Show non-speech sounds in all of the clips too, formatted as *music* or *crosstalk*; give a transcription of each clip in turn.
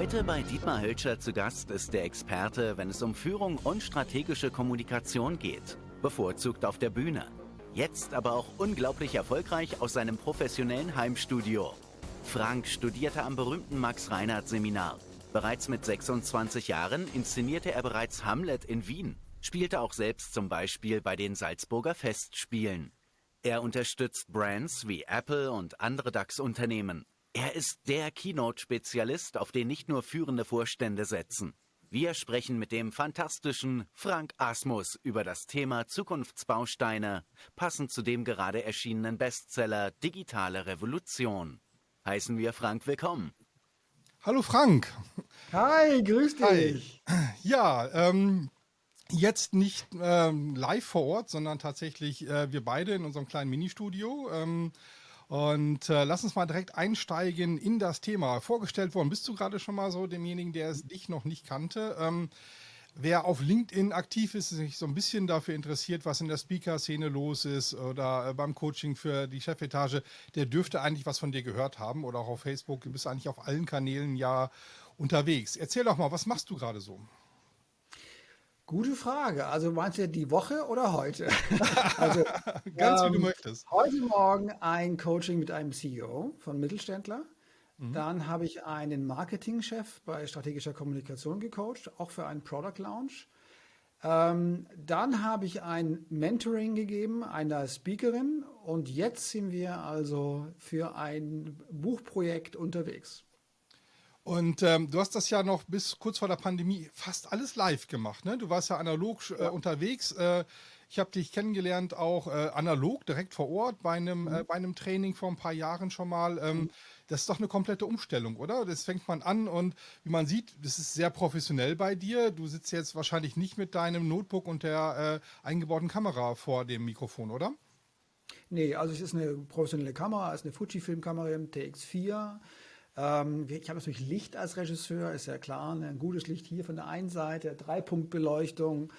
Heute bei Dietmar Hölscher zu Gast ist der Experte, wenn es um Führung und strategische Kommunikation geht. Bevorzugt auf der Bühne. Jetzt aber auch unglaublich erfolgreich aus seinem professionellen Heimstudio. Frank studierte am berühmten Max-Reinhardt-Seminar. Bereits mit 26 Jahren inszenierte er bereits Hamlet in Wien, spielte auch selbst zum Beispiel bei den Salzburger Festspielen. Er unterstützt Brands wie Apple und andere DAX-Unternehmen. Er ist der Keynote-Spezialist, auf den nicht nur führende Vorstände setzen. Wir sprechen mit dem fantastischen Frank Asmus über das Thema Zukunftsbausteine, passend zu dem gerade erschienenen Bestseller Digitale Revolution. Heißen wir Frank willkommen. Hallo Frank. Hi, grüß dich. Hi. Ja, ähm, jetzt nicht ähm, live vor Ort, sondern tatsächlich äh, wir beide in unserem kleinen Ministudio. Ähm, und äh, lass uns mal direkt einsteigen in das Thema. Vorgestellt worden bist du gerade schon mal so demjenigen, der es dich noch nicht kannte. Ähm, Wer auf LinkedIn aktiv ist, sich so ein bisschen dafür interessiert, was in der Speaker-Szene los ist oder äh, beim Coaching für die Chefetage, der dürfte eigentlich was von dir gehört haben oder auch auf Facebook. Du bist eigentlich auf allen Kanälen ja unterwegs. Erzähl doch mal, was machst du gerade so? Gute Frage. Also meinst du die Woche oder heute? *laughs* also, Ganz ähm, wie du ähm, möchtest. Heute Morgen ein Coaching mit einem CEO von Mittelständler. Mhm. Dann habe ich einen Marketingchef bei strategischer Kommunikation gecoacht, auch für einen Product Launch. Ähm, dann habe ich ein Mentoring gegeben einer Speakerin und jetzt sind wir also für ein Buchprojekt unterwegs. Und ähm, du hast das ja noch bis kurz vor der Pandemie fast alles live gemacht. Ne? Du warst ja analog äh, unterwegs. Äh, ich habe dich kennengelernt auch äh, analog, direkt vor Ort, bei einem, mhm. Äh, bei einem Training vor ein paar Jahren schon mal. Ähm, mhm. Das ist doch eine komplette Umstellung, oder? Das fängt man an und wie man sieht, das ist sehr professionell bei dir. Du sitzt jetzt wahrscheinlich nicht mit deinem Notebook und der äh, eingebauten Kamera vor dem Mikrofon, oder? Nee, also es ist eine professionelle Kamera, es ist eine Fujifilm-Kamera TX4. Ähm, ich habe natürlich Licht als Regisseur, ist ja klar, ne? ein gutes Licht hier von der einen Seite, Dreipunktbeleuchtung.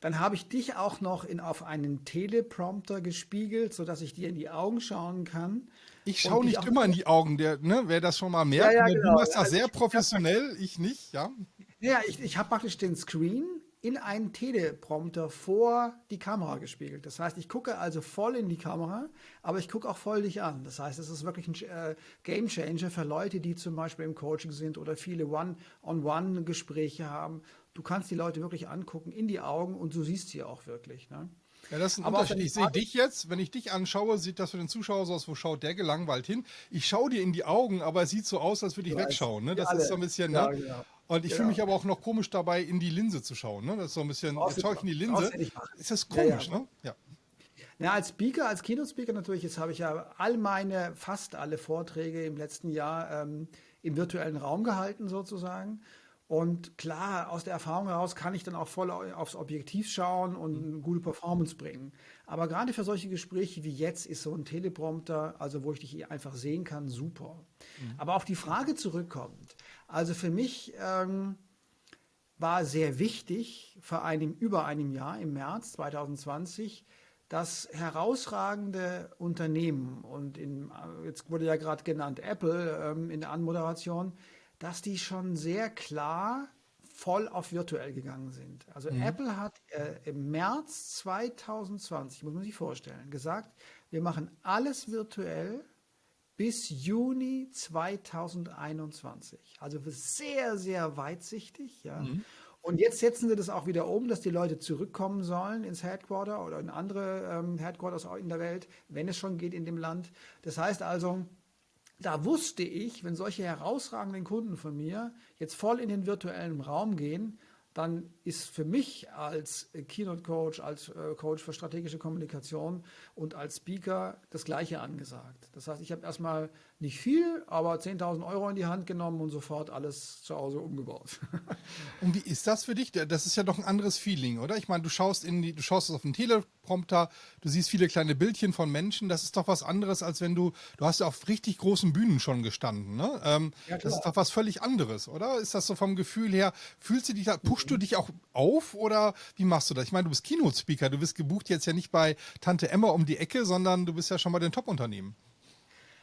Dann habe ich dich auch noch in, auf einen Teleprompter gespiegelt, sodass ich dir in die Augen schauen kann. Ich schaue nicht immer in die Augen, der, ne, wer das schon mal merkt. Ja, ja, genau. Du machst das also sehr professionell, ich nicht, ja. Ja, ich, ich habe praktisch den Screen in einen Teleprompter vor die Kamera gespiegelt. Das heißt, ich gucke also voll in die Kamera, aber ich gucke auch voll dich an. Das heißt, es ist wirklich ein äh, Game Changer für Leute, die zum Beispiel im Coaching sind oder viele One-on-One-Gespräche haben. Du kannst die Leute wirklich angucken in die Augen und du siehst sie auch wirklich. Ne? Ja, das ist ein Aber Unterschied. Ich sehe dich jetzt, wenn ich dich anschaue, sieht das für den Zuschauer so aus, wo schaut der gelangweilt hin. Ich schaue dir in die Augen, aber es sieht so aus, als würde ich ja, wegschauen. Ne? Das ist so ein bisschen, ja, ne? Genau. Und ich genau. fühle mich aber auch noch komisch dabei, in die Linse zu schauen. Ne? Das ist so ein bisschen, jetzt schaue ich in die Linse. Ist das komisch, ja, ne? Ja. Ja, als Speaker, als Keynote-Speaker natürlich, jetzt habe ich ja all meine, fast alle Vorträge im letzten Jahr ähm, im virtuellen Raum gehalten sozusagen. Und klar, aus der Erfahrung heraus kann ich dann auch voll aufs Objektiv schauen und eine gute Performance bringen. Aber gerade für solche Gespräche wie jetzt ist so ein Teleprompter, also wo ich dich einfach sehen kann, super. Mhm. Aber auf die Frage zurückkommt, also für mich ähm, war sehr wichtig, vor einem, über einem Jahr, im März 2020, dass herausragende Unternehmen, und in, jetzt wurde ja gerade genannt Apple ähm, in der Anmoderation, dass die schon sehr klar voll auf virtuell gegangen sind. Also mhm. Apple hat äh, im März 2020, muss man sich vorstellen, gesagt, wir machen alles virtuell bis Juni 2021. Also sehr, sehr weitsichtig. Ja. Mhm. Und jetzt setzen sie das auch wieder um, dass die Leute zurückkommen sollen ins Headquarter oder in andere ähm, Headquarters in der Welt, wenn es schon geht in dem Land. Das heißt also, da wusste ich, wenn solche herausragenden Kunden von mir jetzt voll in den virtuellen Raum gehen, dann ist für mich als Keynote Coach, als äh, Coach für strategische Kommunikation und als Speaker das Gleiche angesagt. Das heißt, ich habe erstmal nicht viel, aber 10.000 Euro in die Hand genommen und sofort alles zu Hause umgebaut. *laughs* und wie ist das für dich? Das ist ja doch ein anderes Feeling, oder? Ich meine, du schaust in die, du schaust auf den Teleprompter, du siehst viele kleine Bildchen von Menschen. Das ist doch was anderes, als wenn du, du hast ja auf richtig großen Bühnen schon gestanden, ne? Ähm, ja, das ist doch was völlig anderes, oder? Ist das so vom Gefühl her, fühlst du dich da, pushst du dich auch auf oder wie machst du das? Ich meine, du bist Keynote-Speaker, du bist gebucht jetzt ja nicht bei Tante Emma um die Ecke, sondern du bist ja schon bei den Top-Unternehmen.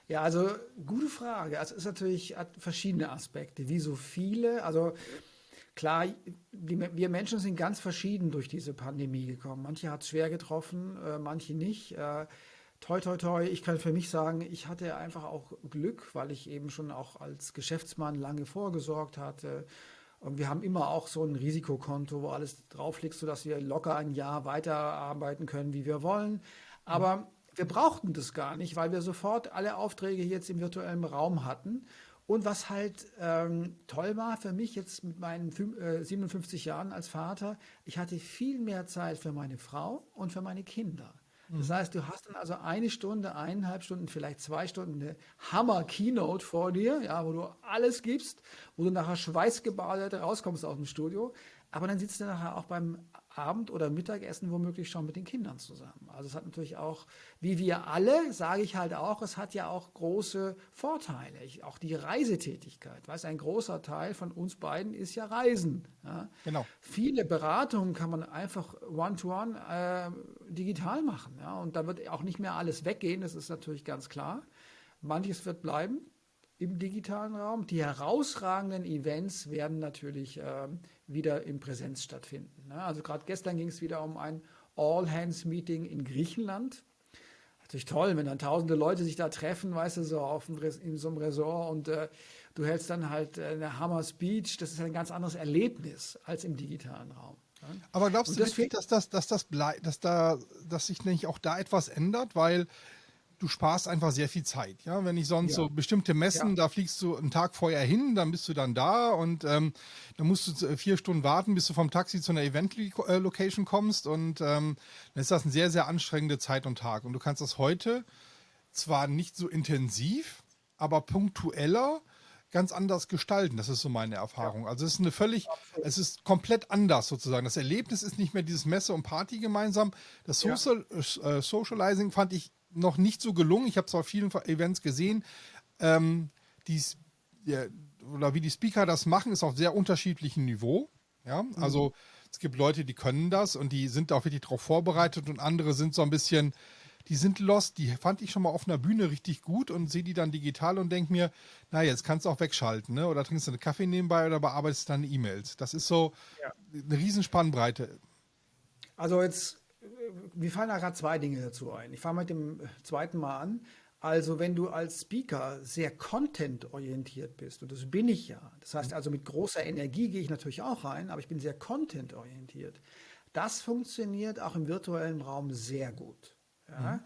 Ja, also gute Frage. Also es ist natürlich hat verschiedene Aspekte, wie so viele. Also klar, die, wir Menschen sind ganz verschieden durch diese Pandemie gekommen. Manche hat es schwer getroffen, äh, manche nicht. Äh, toi, toi, toi. Ich kann für mich sagen, ich hatte einfach auch Glück, weil ich eben schon auch als Geschäftsmann lange vorgesorgt hatte. Und wir haben immer auch so ein Risikokonto, wo alles drauf liegt, sodass wir locker ein Jahr weiterarbeiten können, wie wir wollen. Aber wir brauchten das gar nicht, weil wir sofort alle Aufträge jetzt im virtuellen Raum hatten. Und was halt ähm, toll war für mich jetzt mit meinen äh, 57 Jahren als Vater, ich hatte viel mehr Zeit für meine Frau und für meine Kinder. Das mhm. heißt, du hast dann also eine Stunde, eineinhalb Stunden, vielleicht zwei Stunden eine Hammer-Keynote vor dir, ja, wo du alles gibst, wo du nachher schweißgebadet rauskommst aus dem Studio. Aber dann sitzt du nachher auch beim Abend- oder Mittagessen womöglich schon mit den Kindern zusammen. Also es hat natürlich auch, wie wir alle, sage ich halt auch, es hat ja auch große Vorteile. Ich, auch die Reisetätigkeit. Weißt, ein großer Teil von uns beiden ist ja Reisen. Ja? Genau. Viele Beratungen kann man einfach one-to-one -one, äh, digital machen. Ja? Und da wird auch nicht mehr alles weggehen, das ist natürlich ganz klar. Manches wird bleiben im digitalen Raum. Die herausragenden Events werden natürlich äh, wieder in Präsenz stattfinden. Ne? Also gerade gestern ging es wieder um ein All-Hands-Meeting in Griechenland. Natürlich toll, wenn dann tausende Leute sich da treffen, weißt du, so auf in so einem Resort und äh, du hältst dann halt äh, eine Hammer-Speech. Das ist ein ganz anderes Erlebnis als im digitalen Raum. Ne? Aber glaubst du wirklich, dass das, dass das dass da, dass sich nicht auch da etwas ändert? Weil du sparst einfach sehr viel Zeit. Ja, wenn ich sonst ja. so bestimmte Messen, ja. da fliegst du einen Tag vorher hin, dann bist du dann da und ähm, dann musst du vier Stunden warten, bis du vom Taxi zu einer Event-Location kommst und ähm, dann ist das eine sehr, sehr anstrengende Zeit und Tag. Und du kannst das heute zwar nicht so intensiv, aber punktueller ganz anders gestalten. Das ist so meine Erfahrung. Also es ist eine völlig, es ist komplett anders sozusagen. Das Erlebnis ist nicht mehr dieses Messe und Party gemeinsam. Das Social, ja. äh, Socializing fand ich noch nicht so gelungen. Ich habe zwar vielen Events gesehen, ähm, die's, ja, oder wie die Speaker das machen, ist auf sehr unterschiedlichem Niveau. Ja, mhm. also es gibt Leute, die können das und die sind auch wirklich darauf vorbereitet und andere sind so ein bisschen, die sind lost. Die fand ich schon mal auf einer Bühne richtig gut und sehe die dann digital und denke mir, na jetzt kannst du auch wegschalten, ne? Oder trinkst du einen Kaffee nebenbei oder bearbeitest deine E-Mails. Das ist so ja. eine Riesenspannbreite. Also jetzt mir fallen da gerade zwei Dinge dazu ein. Ich fange mit dem zweiten Mal an. Also wenn du als Speaker sehr content-orientiert bist, und das bin ich ja, das heißt also mit großer Energie gehe ich natürlich auch rein, aber ich bin sehr content-orientiert. Das funktioniert auch im virtuellen Raum sehr gut. Ja? Mhm.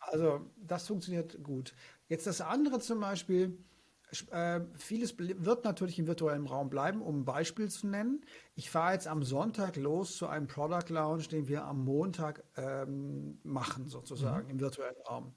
Also das funktioniert gut. Jetzt das andere zum Beispiel, äh, vieles wird natürlich im virtuellen Raum bleiben, um ein Beispiel zu nennen. Ich fahre jetzt am Sonntag los zu einem Product Launch, den wir am Montag ähm, machen, sozusagen mhm. im virtuellen Raum.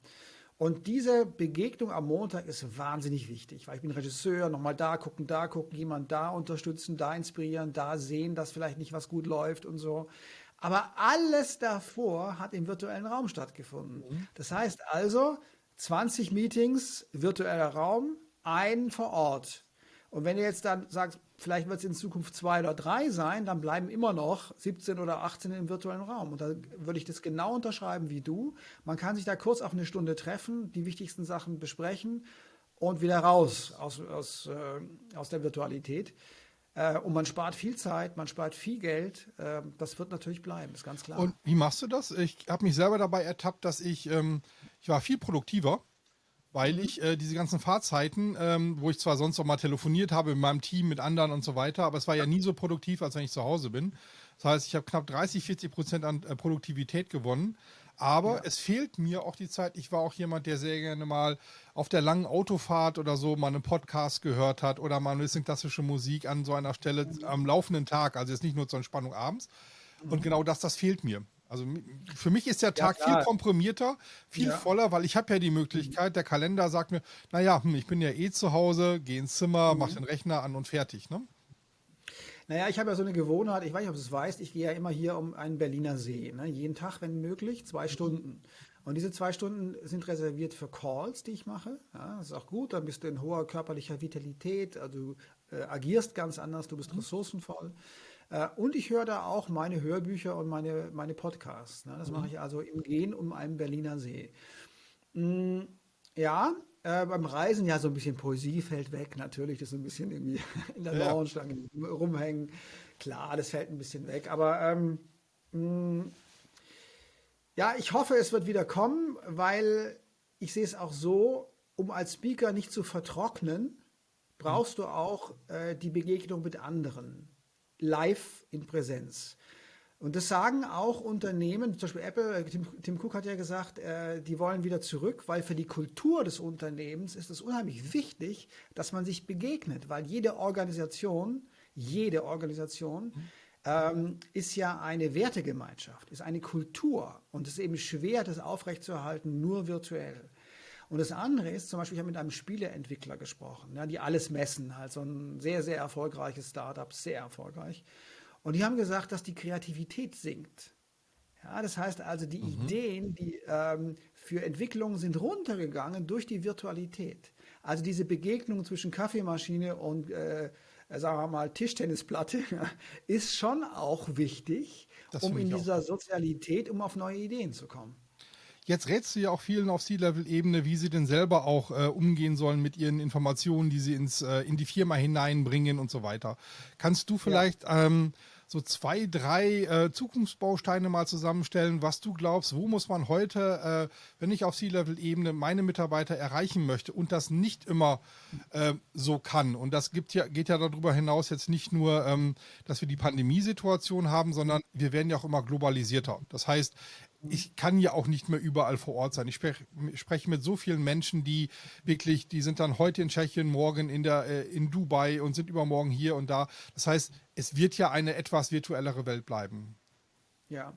Und diese Begegnung am Montag ist wahnsinnig wichtig, weil ich bin Regisseur, nochmal da gucken, da gucken, jemand da unterstützen, da inspirieren, da sehen, dass vielleicht nicht was gut läuft und so. Aber alles davor hat im virtuellen Raum stattgefunden. Mhm. Das heißt also, 20 Meetings, virtueller Raum, ein vor Ort. Und wenn ihr jetzt dann sagt, vielleicht wird es in Zukunft zwei oder drei sein, dann bleiben immer noch 17 oder 18 im virtuellen Raum. Und da würde ich das genau unterschreiben wie du. Man kann sich da kurz auf eine Stunde treffen, die wichtigsten Sachen besprechen und wieder raus aus, aus, äh, aus der Virtualität. Äh, und man spart viel Zeit, man spart viel Geld. Äh, das wird natürlich bleiben, ist ganz klar. Und wie machst du das? Ich habe mich selber dabei ertappt, dass ich, ähm, ich war viel produktiver weil ich äh, diese ganzen Fahrzeiten, ähm, wo ich zwar sonst auch mal telefoniert habe mit meinem Team, mit anderen und so weiter, aber es war ja nie so produktiv, als wenn ich zu Hause bin. Das heißt, ich habe knapp 30, 40 Prozent an äh, Produktivität gewonnen. Aber ja. es fehlt mir auch die Zeit. Ich war auch jemand, der sehr gerne mal auf der langen Autofahrt oder so mal einen Podcast gehört hat oder mal ein bisschen klassische Musik an so einer Stelle am laufenden Tag. Also jetzt nicht nur zur Entspannung abends. Und mhm. genau das, das fehlt mir. Also für mich ist der Tag ja, viel komprimierter, viel ja. voller, weil ich habe ja die Möglichkeit, der Kalender sagt mir, naja, hm, ich bin ja eh zu Hause, gehe ins Zimmer, mhm. mach den Rechner an und fertig. Ne? Naja, ich habe ja so eine Gewohnheit, ich weiß nicht, ob du es weißt, ich gehe ja immer hier um einen Berliner See. Ne? Jeden Tag, wenn möglich, zwei Stunden. Und diese zwei Stunden sind reserviert für Calls, die ich mache. Ja, das ist auch gut, dann bist du in hoher körperlicher Vitalität, also du äh, agierst ganz anders, du bist mhm. ressourcenvoll. Äh, und ich höre da auch meine Hörbücher und meine, meine Podcasts. Ne? Das mhm. mache ich also im Gehen um einen Berliner See. Mm, ja, äh, beim Reisen ja so ein bisschen Poesie fällt weg, natürlich, das ist ein bisschen irgendwie *laughs* in der Ja. Lounge rumhängen. Klar, das fällt ein bisschen weg, aber ähm, mh, ja, ich hoffe, es wird wieder kommen, weil ich sehe es auch so, um als Speaker nicht zu vertrocknen, brauchst du auch äh, die Begegnung mit anderen, live in Präsenz. Und das sagen auch Unternehmen, zum Beispiel Apple, äh, Tim, Tim Cook hat ja gesagt, äh, die wollen wieder zurück, weil für die Kultur des Unternehmens ist es unheimlich wichtig, dass man sich begegnet, weil jede Organisation, jede Organisation ähm, ist ja eine Wertegemeinschaft, ist eine Kultur und es ist eben schwer, das aufrechtzuerhalten, nur virtuell. Und das andere ist, zum Beispiel, ich habe mit einem Spieleentwickler gesprochen, ja, die alles messen, halt so ein sehr, sehr erfolgreiches Startup, sehr erfolgreich. Und die haben gesagt, dass die Kreativität sinkt. Ja, das heißt also, die Ideen, die ähm, für Entwicklungen sind runtergegangen durch die Virtualität. Also diese Begegnung zwischen Kaffeemaschine und, äh, sagen wir mal, Tischtennisplatte *laughs* ist schon auch wichtig, Das um in dieser Sozialität, um auf neue Ideen zu kommen. Jetzt rätst du ja auch vielen auf C-Level-Ebene, wie sie denn selber auch äh, umgehen sollen mit ihren Informationen, die sie ins, äh, in die Firma hineinbringen und so weiter. Kannst du vielleicht ähm, so zwei, drei äh, Zukunftsbausteine mal zusammenstellen, was du glaubst, wo muss man heute, äh, wenn ich auf C-Level-Ebene meine Mitarbeiter erreichen möchte und das nicht immer äh, so kann. Und das gibt ja, geht ja darüber hinaus jetzt nicht nur, ähm, dass wir die Pandemiesituation haben, sondern wir werden ja auch immer globalisierter. Das heißt, ich kann ja auch nicht mehr überall vor Ort sein. Ich spreche spreche mit so vielen Menschen, die wirklich, die sind dann heute in Tschechien, morgen in der äh, in Dubai und sind übermorgen hier und da. Das heißt, es wird ja eine etwas virtuellere Welt bleiben. Ja,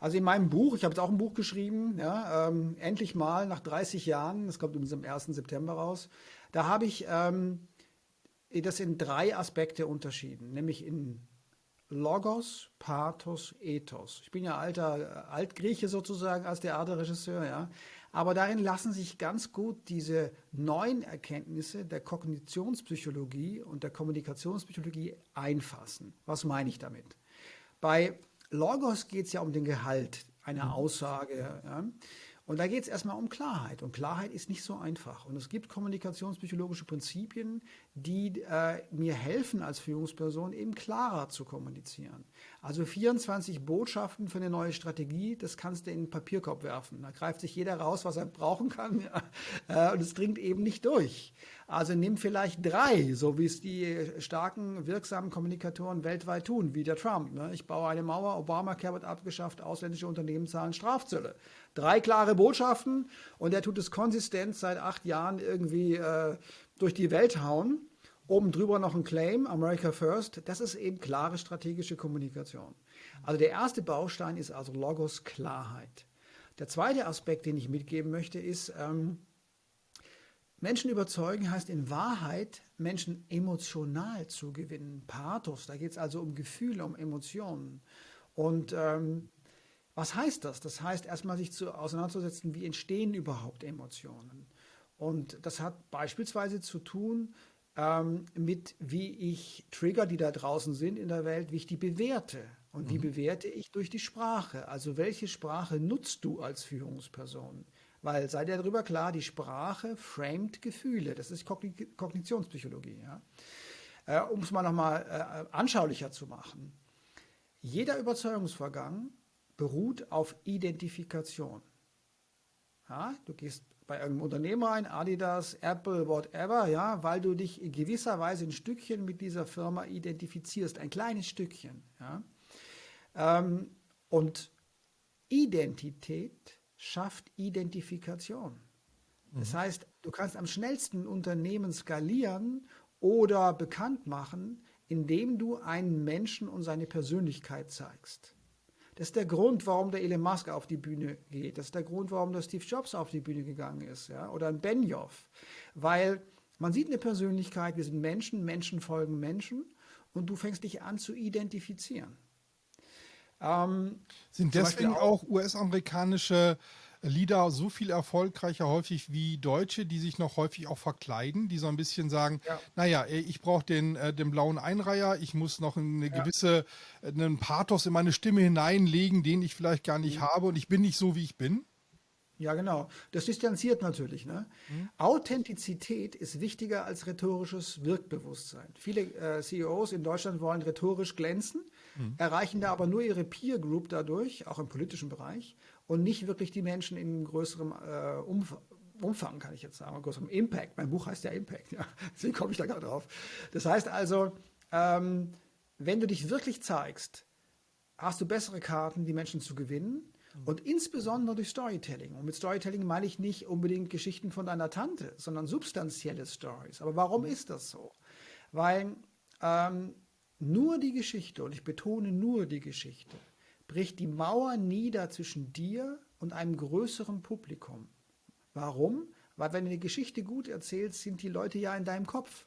also in meinem Buch, ich habe jetzt auch ein Buch geschrieben, ja, ähm, endlich mal nach 30 Jahren, das kommt übrigens am 1. September raus, da habe ich ähm, das in drei Aspekte unterschieden, nämlich in Logos, Pathos, Ethos. Ich bin ja alter äh, Altgrieche sozusagen als Theaterregisseur, ja. Aber darin lassen sich ganz gut diese neuen Erkenntnisse der Kognitionspsychologie und der Kommunikationspsychologie einfassen. Was meine ich damit? Bei Logos geht es ja um den Gehalt einer Aussage. Ja? Und da geht es erstmal um Klarheit. Und Klarheit ist nicht so einfach. Und es gibt kommunikationspsychologische Prinzipien, die äh, mir helfen als Führungsperson eben klarer zu kommunizieren. Also 24 Botschaften für eine neue Strategie, das kannst du in den Papierkorb werfen. Da greift sich jeder raus, was er brauchen kann. *laughs* Ja? Äh, und es dringt eben nicht durch. Also nimm vielleicht drei, so wie es die starken, wirksamen Kommunikatoren weltweit tun, wie der Trump. Ne? Ich baue eine Mauer, Obamacare wird abgeschafft, ausländische Unternehmen zahlen Strafzölle. Drei klare Botschaften und er tut es konsistent seit acht Jahren irgendwie äh, durch die Welt hauen. Oben drüber noch ein Claim, America First. Das ist eben klare strategische Kommunikation. Also der erste Baustein ist also Logos Klarheit. Der zweite Aspekt, den ich mitgeben möchte, ist, ähm, Menschen überzeugen heißt in Wahrheit, Menschen emotional zu gewinnen. Pathos, da geht es also um Gefühle, um Emotionen. Und ähm, was heißt das? Das heißt erstmal sich zu, auseinanderzusetzen, wie entstehen überhaupt Emotionen. Und das hat beispielsweise zu tun ähm, mit, wie ich Trigger, die da draußen sind in der Welt, wie ich die bewerte. Und die bewerte ich durch die Sprache. Also welche Sprache nutzt du als Führungsperson? Weil sei dir darüber klar, die Sprache framet Gefühle. Das ist Kogni Kognitionspsychologie. Ja? Äh, um es mal nochmal äh, anschaulicher zu machen. Jeder Überzeugungsvorgang beruht auf Identifikation. Ja, du gehst bei irgendeinem Unternehmen rein, Adidas, Apple, whatever, ja, weil du dich in gewisser Weise ein Stückchen mit dieser Firma identifizierst, ein kleines Stückchen. Ja. Ähm, und Identität schafft Identifikation. Das heißt, du kannst am schnellsten Unternehmen skalieren oder bekannt machen, indem du einen Menschen und seine Persönlichkeit zeigst. Das ist der Grund, warum der Elon Musk auf die Bühne geht. Das ist der Grund, warum der Steve Jobs auf die Bühne gegangen ist. Ja? Oder ein Benioff. Weil man sieht eine Persönlichkeit, wir sind Menschen, Menschen folgen Menschen und du fängst dich an zu identifizieren. Ähm, Sind deswegen auch US-amerikanische Lieder so viel erfolgreicher häufig wie Deutsche, die sich noch häufig auch verkleiden, die so ein bisschen sagen, Ja. naja, ich brauche den, äh, den blauen Einreiher, ich muss noch eine gewisse, äh, einen Pathos in meine Stimme hineinlegen, den ich vielleicht gar nicht habe und ich bin nicht so, wie ich bin. Ja, genau. Das distanziert natürlich. Ne? Mhm. Authentizität ist wichtiger als rhetorisches Wirkbewusstsein. Viele äh, CEOs in Deutschland wollen rhetorisch glänzen, mhm. erreichen da aber nur ihre Peer Group dadurch, auch im politischen Bereich, und nicht wirklich die Menschen in größerem äh, Umfang. Umfang, kann ich jetzt sagen, größerem Impact. Mein Buch heißt ja Impact, ja. *laughs* deswegen komme ich da gerade drauf. Das heißt also, ähm, wenn du dich wirklich zeigst, hast du bessere Karten, die Menschen zu gewinnen und insbesondere durch Storytelling. Und mit Storytelling meine ich nicht unbedingt Geschichten von deiner Tante, sondern substanzielle Stories. Aber warum ist das so? Weil ähm, nur die Geschichte, und ich betone nur die Geschichte, bricht die Mauer nieder zwischen dir und einem größeren Publikum. Warum? Weil wenn du eine Geschichte gut erzählst, sind die Leute ja in deinem Kopf.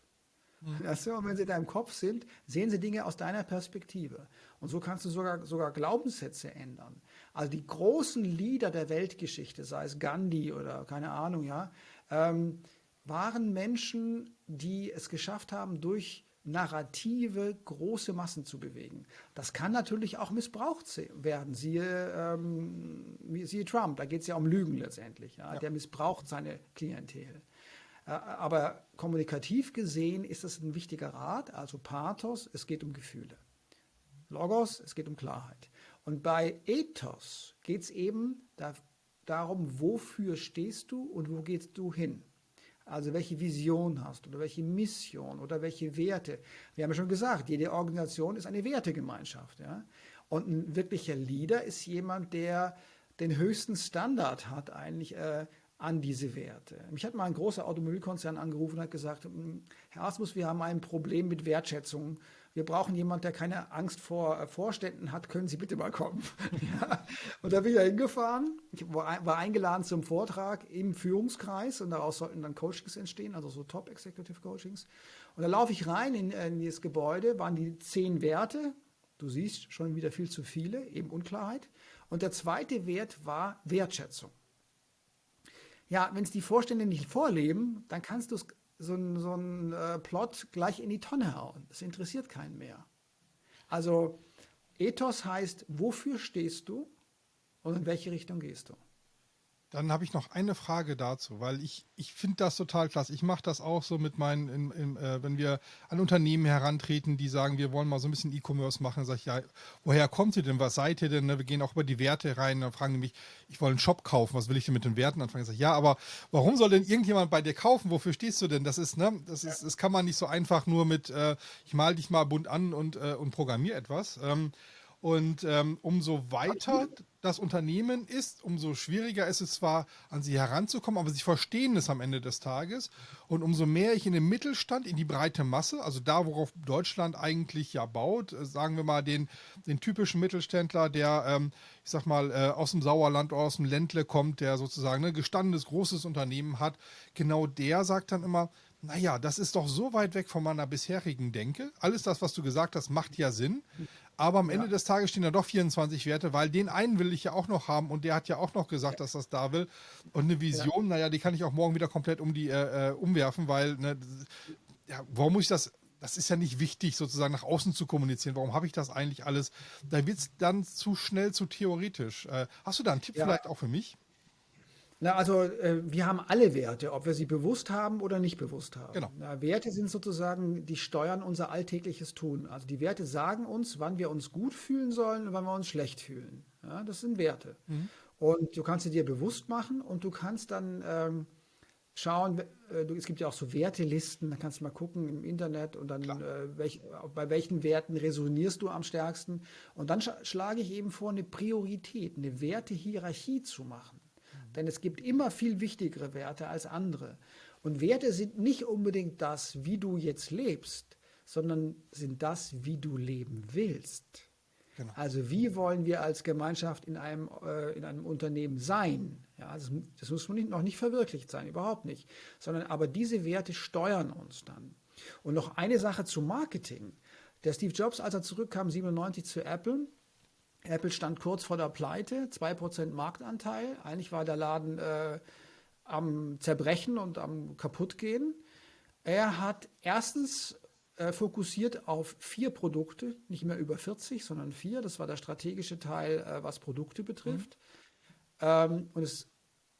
Mhm. und wenn sie in deinem Kopf sind, sehen sie Dinge aus deiner Perspektive. Und so kannst du sogar, sogar Glaubenssätze ändern. Also die großen Lieder der Weltgeschichte, sei es Gandhi oder keine Ahnung, ja, ähm, waren Menschen, die es geschafft haben, durch Narrative große Massen zu bewegen. Das kann natürlich auch missbraucht werden. Siehe, ähm, siehe Trump, da geht es ja um Lügen letztendlich. Ja? ja. Der missbraucht seine Klientel. Äh, aber kommunikativ gesehen ist das ein wichtiger Rat, also Pathos, es geht um Gefühle. Logos, es geht um Klarheit. Und bei Ethos geht es eben da, darum, wofür stehst du und wo gehst du hin. Also welche Vision hast du oder welche Mission oder welche Werte. Wir haben ja schon gesagt, jede Organisation ist eine Wertegemeinschaft. Ja? Und ein wirklicher Leader ist jemand, der den höchsten Standard hat eigentlich äh, an diese Werte. Mich hat mal ein großer Automobilkonzern angerufen und hat gesagt, hm, Herr Asmus, wir haben ein Problem mit Wertschätzung wir brauchen jemanden, der keine Angst vor äh, Vorständen hat, können Sie bitte mal kommen. *laughs* ja. Und da bin ich ja hingefahren. Ich war eingeladen zum Vortrag im Führungskreis und daraus sollten dann Coachings entstehen, also so Top Executive Coachings. Und da laufe ich rein in, in dieses Gebäude, waren die zehn Werte. Du siehst schon wieder viel zu viele, eben Unklarheit. Und der zweite Wert war Wertschätzung. Ja, wenn es die Vorstände nicht vorleben, dann kannst du so ein, so ein äh, Plot gleich in die Tonne hauen. Das interessiert keinen mehr. Also Ethos heißt, wofür stehst du und in welche Richtung gehst du? Dann habe ich noch eine Frage dazu, weil ich, ich finde das total klasse. Ich mache das auch so mit meinen, in, in, äh, wenn wir an Unternehmen herantreten, die sagen, wir wollen mal so ein bisschen E-Commerce machen, dann sage ich, ja, woher kommt ihr denn? Was seid ihr denn? Ne, wir gehen auch über die Werte rein. Dann fragen die mich, ich will einen Shop kaufen, was will ich denn mit den Werten anfangen? Ich sage, ja, aber warum soll denn irgendjemand bei dir kaufen? Wofür stehst du denn? Das ist, ne, das ist, das kann man nicht so einfach nur mit, äh, ich mal dich mal bunt an und, äh, und programmiere etwas. Ähm, und ähm, umso weiter das Unternehmen ist, umso schwieriger ist es zwar, an sie heranzukommen, aber sie verstehen es am Ende des Tages. Und umso mehr ich in den Mittelstand, in die breite Masse, also da, worauf Deutschland eigentlich ja baut, äh, sagen wir mal den, den typischen Mittelständler, der, ähm, ich sag mal, äh, aus dem Sauerland aus dem Ländle kommt, der sozusagen ein ne, gestandenes, großes Unternehmen hat, genau der sagt dann immer, naja, das ist doch so weit weg von meiner bisherigen Denke. Alles das, was du gesagt hast, macht ja Sinn. Aber am Ende ja. des Tages stehen da doch 24 Werte, weil den einen will ich ja auch noch haben und der hat ja auch noch gesagt, ja. dass das da will. Und eine Vision, ja. naja, die kann ich auch morgen wieder komplett um die äh, äh, umwerfen, weil, ne, ja, warum muss ich das? Das ist ja nicht wichtig, sozusagen nach außen zu kommunizieren. Warum habe ich das eigentlich alles? Da wird es dann zu schnell, zu theoretisch. Äh, hast du da einen Tipp vielleicht auch für mich? Na, also äh, wir haben alle Werte, ob wir sie bewusst haben oder nicht bewusst haben. Genau. Na, Werte sind sozusagen, die steuern unser alltägliches Tun. Also die Werte sagen uns, wann wir uns gut fühlen sollen und wann wir uns schlecht fühlen. Ja, das sind Werte. Mhm. Und du kannst sie dir bewusst machen und du kannst dann ähm, schauen, äh, es gibt ja auch so Wertelisten, da kannst du mal gucken im Internet und dann äh, welch, bei welchen Werten resonierst du am stärksten. Und dann sch schlage ich eben vor, eine Priorität, eine Wertehierarchie zu machen. Denn es gibt immer viel wichtigere Werte als andere. Und Werte sind nicht unbedingt das, wie du jetzt lebst, sondern sind das, wie du leben willst. Genau. Also wie wollen wir als Gemeinschaft in einem, äh, in einem Unternehmen sein? Ja, das, das muss nicht, noch nicht verwirklicht sein, überhaupt nicht. Sondern aber diese Werte steuern uns dann. Und noch eine Sache zu Marketing. Der Steve Jobs, als er zurückkam, 97 zu Apple, Apple stand kurz vor der Pleite, 2% Marktanteil. Eigentlich war der Laden äh, am Zerbrechen und am Kaputtgehen. Er hat erstens äh, fokussiert auf vier Produkte, nicht mehr über 40, sondern vier. Das war der strategische Teil, äh, was Produkte betrifft. Mhm. Ähm, und das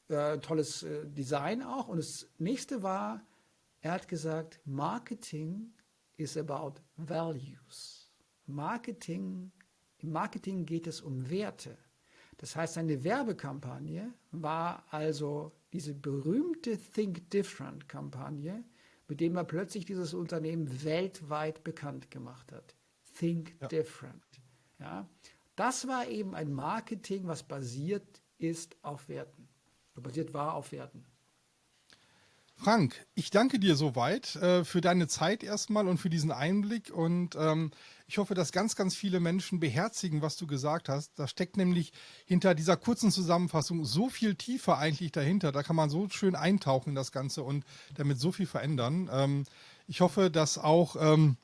äh, tolles äh, Design auch. Und das nächste war, er hat gesagt, Marketing is about values. Marketing, im Marketing geht es um Werte. Das heißt, seine Werbekampagne war also diese berühmte Think Different Kampagne, mit dem er plötzlich dieses Unternehmen weltweit bekannt gemacht hat. Think ja. Different. Ja, das war eben ein Marketing, was basiert ist auf Werten. Basiert war auf Werten. Frank, ich danke dir soweit äh, für deine Zeit erstmal und für diesen Einblick und ähm, ich hoffe, dass ganz, ganz viele Menschen beherzigen, was du gesagt hast. Da steckt nämlich hinter dieser kurzen Zusammenfassung so viel tiefer eigentlich dahinter. Da kann man so schön eintauchen in das Ganze und damit so viel verändern. Ähm, ich hoffe, dass auch ähm,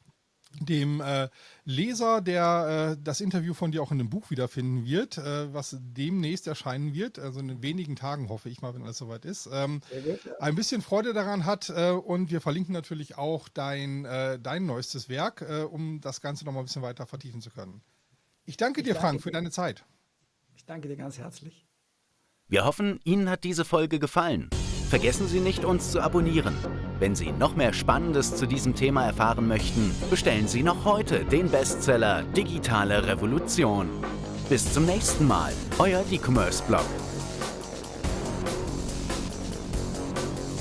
dem äh, Leser, der äh, das Interview von dir auch in dem Buch wiederfinden wird, äh, was demnächst erscheinen wird, also in wenigen Tagen hoffe ich mal, wenn alles soweit ist, ähm, gut, ja. ein bisschen Freude daran hat äh, und wir verlinken natürlich auch dein, äh, dein neuestes Werk, äh, um das Ganze noch mal ein bisschen weiter vertiefen zu können. Ich danke ich dir, danke Frank, dir. für deine Zeit. Ich danke dir ganz herzlich. Wir hoffen, Ihnen hat diese Folge gefallen. Vergessen Sie nicht, uns zu abonnieren. Wenn Sie noch mehr Spannendes zu diesem Thema erfahren möchten, bestellen Sie noch heute den Bestseller Digitale Revolution. Bis zum nächsten Mal, euer E-Commerce-Blog.